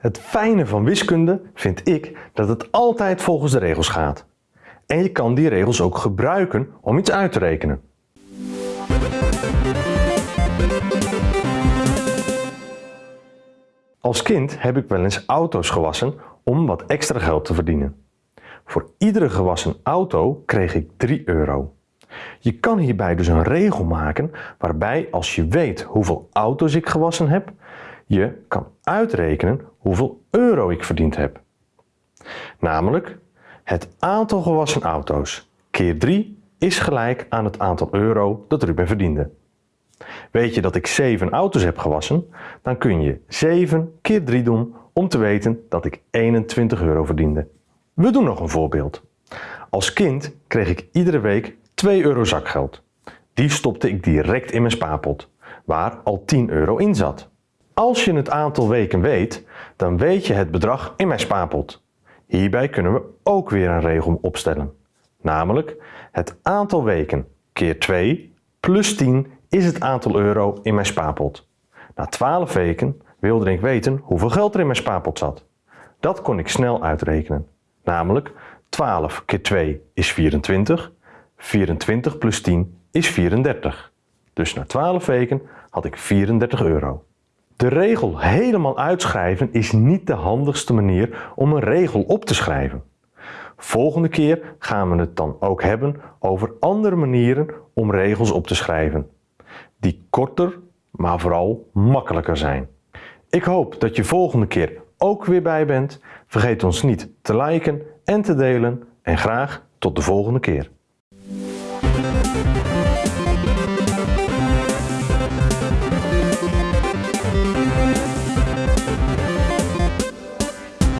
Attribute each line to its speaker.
Speaker 1: Het fijne van wiskunde vind ik dat het altijd volgens de regels gaat. En je kan die regels ook gebruiken om iets uit te rekenen. Als kind heb ik wel eens auto's gewassen om wat extra geld te verdienen. Voor iedere gewassen auto kreeg ik 3 euro. Je kan hierbij dus een regel maken waarbij als je weet hoeveel auto's ik gewassen heb, je kan uitrekenen hoeveel euro ik verdiend heb. Namelijk, het aantal gewassen auto's keer 3 is gelijk aan het aantal euro dat Ruben verdiende. Weet je dat ik 7 auto's heb gewassen, dan kun je 7 keer 3 doen om te weten dat ik 21 euro verdiende. We doen nog een voorbeeld. Als kind kreeg ik iedere week 2 euro zakgeld. Die stopte ik direct in mijn spaarpot, waar al 10 euro in zat. Als je het aantal weken weet, dan weet je het bedrag in mijn spaarpot. Hierbij kunnen we ook weer een regel opstellen. Namelijk, het aantal weken keer 2 plus 10 is het aantal euro in mijn spaarpot. Na 12 weken wilde ik weten hoeveel geld er in mijn spaarpot zat. Dat kon ik snel uitrekenen. Namelijk 12 keer 2 is 24, 24 plus 10 is 34. Dus na 12 weken had ik 34 euro. De regel helemaal uitschrijven is niet de handigste manier om een regel op te schrijven. Volgende keer gaan we het dan ook hebben over andere manieren om regels op te schrijven. Die korter, maar vooral makkelijker zijn. Ik hoop dat je volgende keer ook weer bij bent. Vergeet ons niet te liken en te delen. En graag tot de volgende keer.